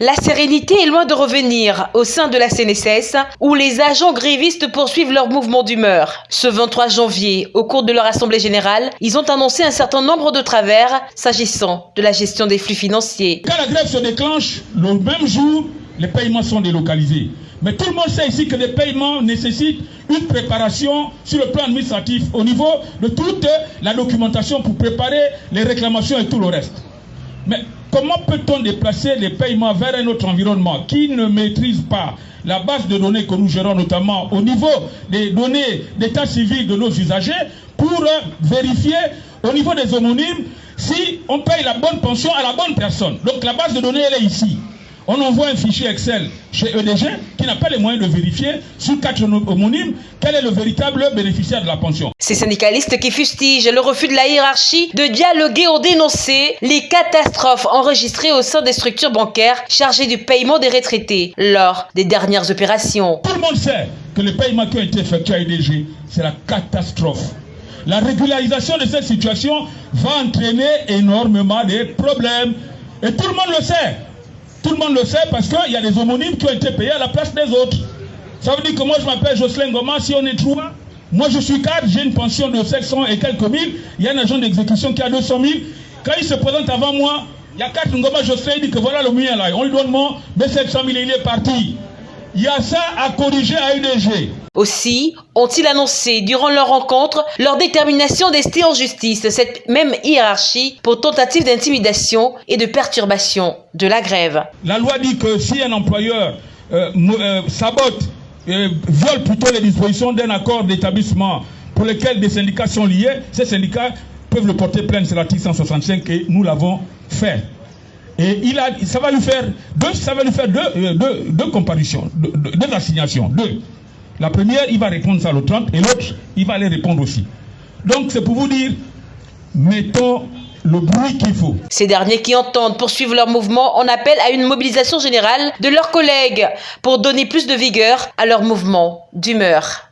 La sérénité est loin de revenir au sein de la CNSS où les agents grévistes poursuivent leur mouvement d'humeur. Ce 23 janvier, au cours de leur assemblée générale, ils ont annoncé un certain nombre de travers s'agissant de la gestion des flux financiers. Quand la grève se déclenche, le même jour, les paiements sont délocalisés. Mais tout le monde sait ici que les paiements nécessitent une préparation sur le plan administratif au niveau de toute la documentation pour préparer les réclamations et tout le reste. Mais comment peut-on déplacer les paiements vers un autre environnement qui ne maîtrise pas la base de données que nous gérons notamment au niveau des données d'état civil de nos usagers pour vérifier au niveau des homonymes si on paye la bonne pension à la bonne personne? Donc la base de données, elle est ici on envoie un fichier Excel chez EDG qui n'a pas les moyens de vérifier sur quatre homonymes quel est le véritable bénéficiaire de la pension. Ces syndicalistes qui fustigent le refus de la hiérarchie de dialoguer ont dénoncé les catastrophes enregistrées au sein des structures bancaires chargées du paiement des retraités lors des dernières opérations. Tout le monde sait que les paiements qui ont été effectués à EDG, c'est la catastrophe. La régularisation de cette situation va entraîner énormément de problèmes. Et tout le monde le sait. Tout le monde le sait parce qu'il y a des homonymes qui ont été payés à la place des autres. Ça veut dire que moi je m'appelle Jocelyn Goma, si on est trois, moi je suis cadre, j'ai une pension de 700 et quelques mille, il y a un agent d'exécution qui a 200 000. Quand il se présente avant moi, il y a quatre Ngoma Jocelyn, il dit que voilà le mien là, on lui donne mon, mais 700 000 il est parti. Il y a ça à corriger à UDG. Aussi ont-ils annoncé durant leur rencontre leur détermination d'ester en justice cette même hiérarchie pour tentative d'intimidation et de perturbation de la grève? La loi dit que si un employeur euh, euh, sabote, euh, viole plutôt les dispositions d'un accord d'établissement pour lequel des syndicats sont liés, ces syndicats peuvent le porter plainte sur l'article 165 et nous l'avons fait. Et il a, ça va lui faire deux, ça va lui faire deux, euh, deux, deux comparutions, deux, deux, assignations, deux. La première, il va répondre ça le 30 et l'autre, il va aller répondre aussi. Donc c'est pour vous dire, mettons le bruit qu'il faut. Ces derniers qui entendent poursuivre leur mouvement en appellent à une mobilisation générale de leurs collègues pour donner plus de vigueur à leur mouvement d'humeur.